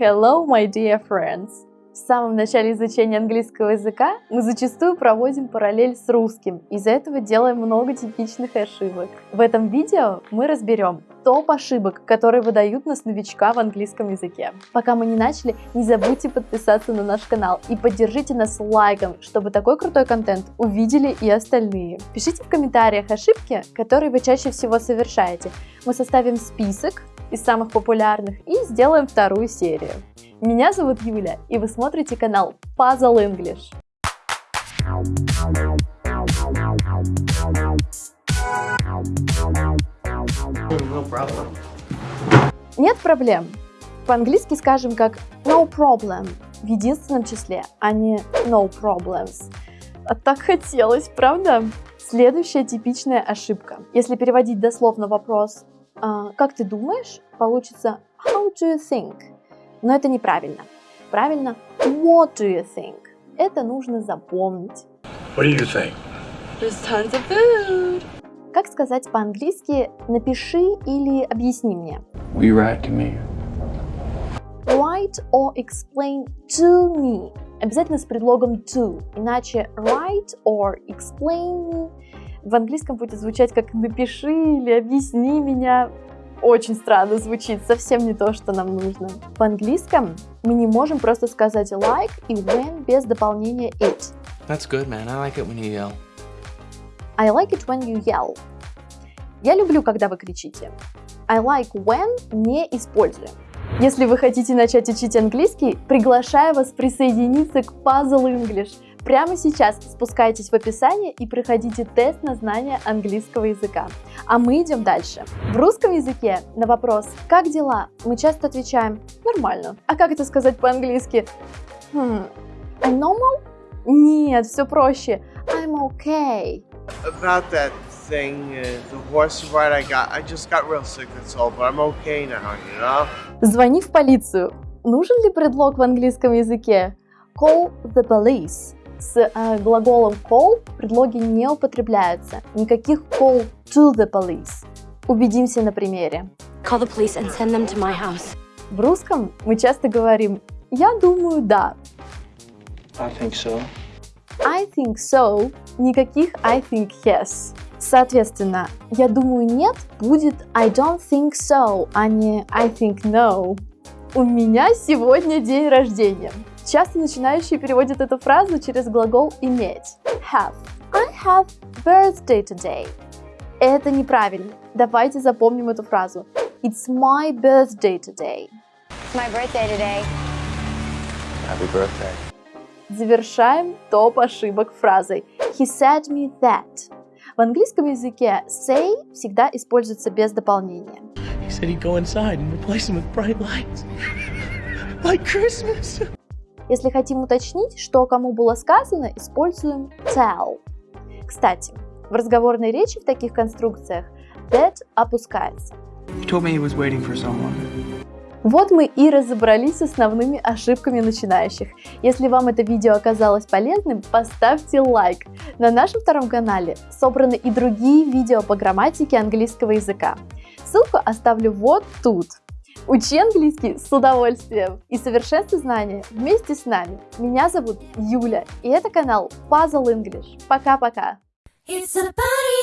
Hello, my dear friends! В самом начале изучения английского языка мы зачастую проводим параллель с русским, из-за этого делаем много типичных ошибок. В этом видео мы разберем топ ошибок, которые выдают нас новичка в английском языке. Пока мы не начали, не забудьте подписаться на наш канал и поддержите нас лайком, чтобы такой крутой контент увидели и остальные. Пишите в комментариях ошибки, которые вы чаще всего совершаете. Мы составим список из самых популярных и сделаем вторую серию. Меня зовут Юля, и вы смотрите канал Puzzle English. Нет проблем. По-английски скажем как no problem в единственном числе, а не no problems. А так хотелось, правда? Следующая типичная ошибка. Если переводить дословно вопрос а, как ты думаешь, получится how do you think? Но это неправильно. Правильно what do you think? Это нужно запомнить. What do you think? There's tons of food. Как сказать по-английски «напиши» или «объясни мне»? Will you write to me? Write or explain to me. Обязательно с предлогом to, иначе write or explain me в английском будет звучать как «напиши» или «объясни меня». Очень странно звучит, совсем не то, что нам нужно. В английском мы не можем просто сказать like и when без дополнения it. That's good, man. I like it when you yell. I like it when you yell. Я люблю, когда вы кричите. I like when не используем. Если вы хотите начать учить английский, приглашаю вас присоединиться к Puzzle English – Прямо сейчас спускайтесь в описание и проходите тест на знание английского языка. А мы идем дальше. В русском языке на вопрос «Как дела?» мы часто отвечаем «Нормально». А как это сказать по-английски? Hmm, I'm normal? Нет, все проще. I'm okay. About that thing, uh, the horse ride I got, I just got real sick, that's all, but I'm okay now, you know? Звони в полицию. Нужен ли предлог в английском языке? Call the police. С э, глаголом call предлоги не употребляются. Никаких call to the police. Убедимся на примере. Call the police and send them to my house. В русском мы часто говорим «я думаю, да». I think so. I think so. Никаких I think yes. Соответственно, я думаю нет будет I don't think so, а не I think no. У меня сегодня день рождения. Часто начинающие переводят эту фразу через глагол иметь. Have. I have birthday today. Это неправильно. Давайте запомним эту фразу. It's my birthday today. It's my birthday today. Happy birthday. Завершаем топ ошибок фразой He said me that. В английском языке say всегда используется без дополнения. He said he'd go inside and replace them with bright lights. Like Christmas. Если хотим уточнить, что кому было сказано, используем tell. Кстати, в разговорной речи в таких конструкциях that опускается. Вот мы и разобрались с основными ошибками начинающих. Если вам это видео оказалось полезным, поставьте лайк. На нашем втором канале собраны и другие видео по грамматике английского языка. Ссылку оставлю вот тут. Учи английский с удовольствием и совершенствуй знания вместе с нами. Меня зовут Юля, и это канал Puzzle English. Пока-пока! It's a party